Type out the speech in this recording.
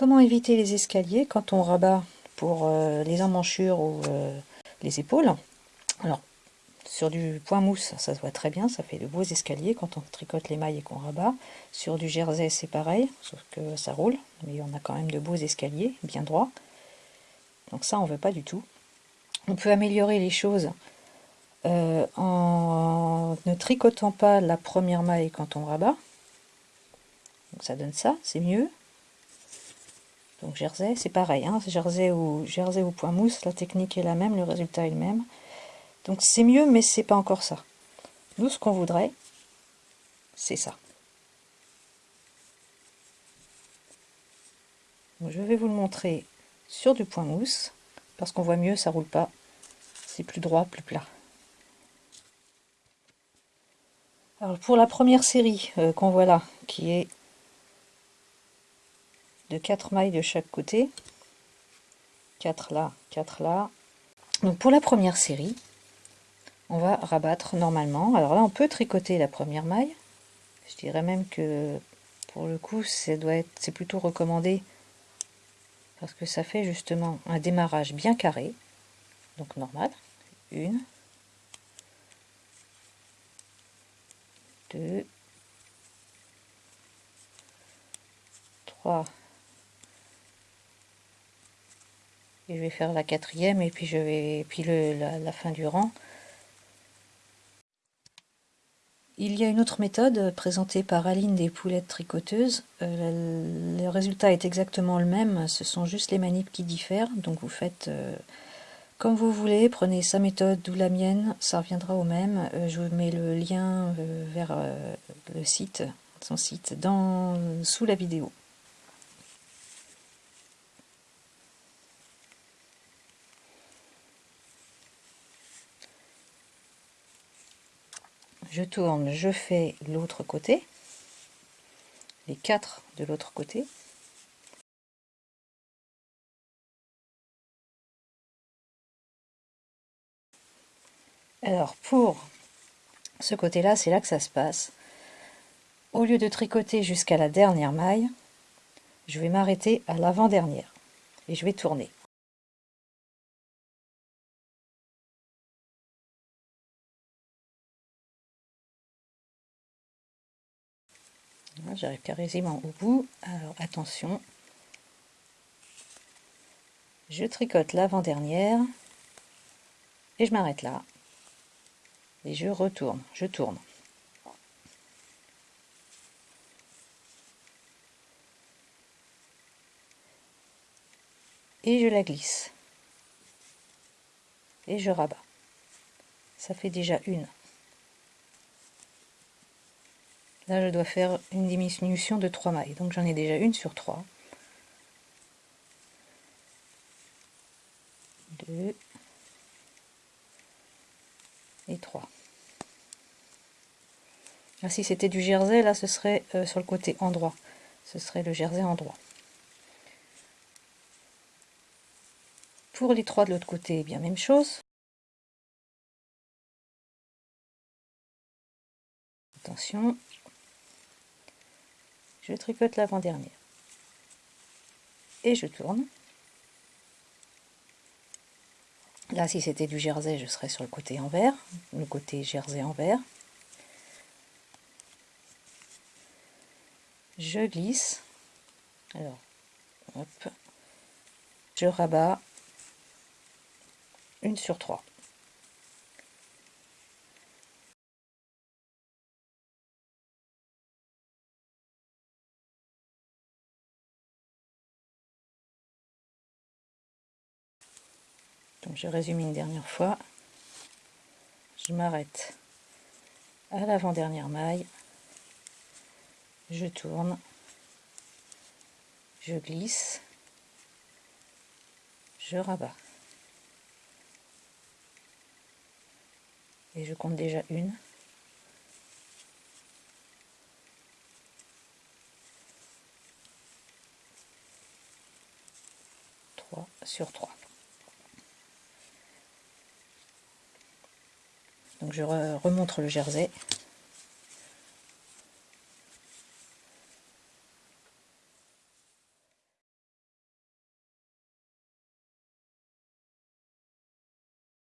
Comment éviter les escaliers quand on rabat pour euh, les emmanchures ou euh, les épaules? Alors, sur du point mousse, ça se voit très bien, ça fait de beaux escaliers quand on tricote les mailles et qu'on rabat. Sur du jersey, c'est pareil, sauf que ça roule, mais on a quand même de beaux escaliers, bien droits. Donc ça, on veut pas du tout. On peut améliorer les choses euh, en ne tricotant pas la première maille quand on rabat. Donc ça donne ça, c'est mieux. Donc jersey, c'est pareil, hein, jersey ou jersey ou point mousse, la technique est la même, le résultat est le même. Donc c'est mieux, mais c'est pas encore ça. Nous, ce qu'on voudrait, c'est ça. je vais vous le montrer sur du point mousse, parce qu'on voit mieux, ça roule pas. C'est plus droit, plus plat. Alors pour la première série euh, qu'on voit là, qui est de 4 mailles de chaque côté, 4 là, 4 là. Donc pour la première série, on va rabattre normalement. Alors là, on peut tricoter la première maille. Je dirais même que pour le coup, c'est plutôt recommandé parce que ça fait justement un démarrage bien carré. Donc normal. Une, deux, trois, et je vais faire la quatrième et puis je vais puis le, la, fin du rang il y a une autre méthode présentée par Aline des poulettes tricoteuses. Euh, le résultat est exactement le même, ce sont juste les manips qui diffèrent. Donc vous faites euh, comme vous voulez, prenez sa méthode ou la mienne, ça reviendra au même. Euh, je vous mets le lien vers le site, son site, dans, sous la vidéo. Je tourne, je fais l'autre côté, les quatre de l'autre côté. Alors pour ce côté-là, c'est là que ça se passe. Au lieu de tricoter jusqu'à la dernière maille, je vais m'arrêter à l'avant-dernière et je vais tourner. J'arrive carrément au bout. Alors attention. Je tricote l'avant-dernière. Et je m'arrête là. Et je retourne. Je tourne. Et je la glisse. Et je rabats. Ça fait déjà une. Là, je dois faire une diminution de 3 mailles. Donc j'en ai déjà une sur 3. 2 et 3. Ah, si c'était du jersey, là, ce serait euh, sur le côté endroit. Ce serait le jersey endroit. Pour les trois de l'autre côté, eh bien même chose. Attention, tricote l'avant-dernière et je tourne. Là, si c'était du jersey, je serais sur le côté envers, le côté jersey envers. Je glisse. Alors. Je rabats une sur trois. Donc je résume une dernière fois. Je m'arrête à l'avant-dernière maille. Je tourne. Je glisse. Je rabats. Et je compte déjà une. Sur trois. Donc je remontre le jersey.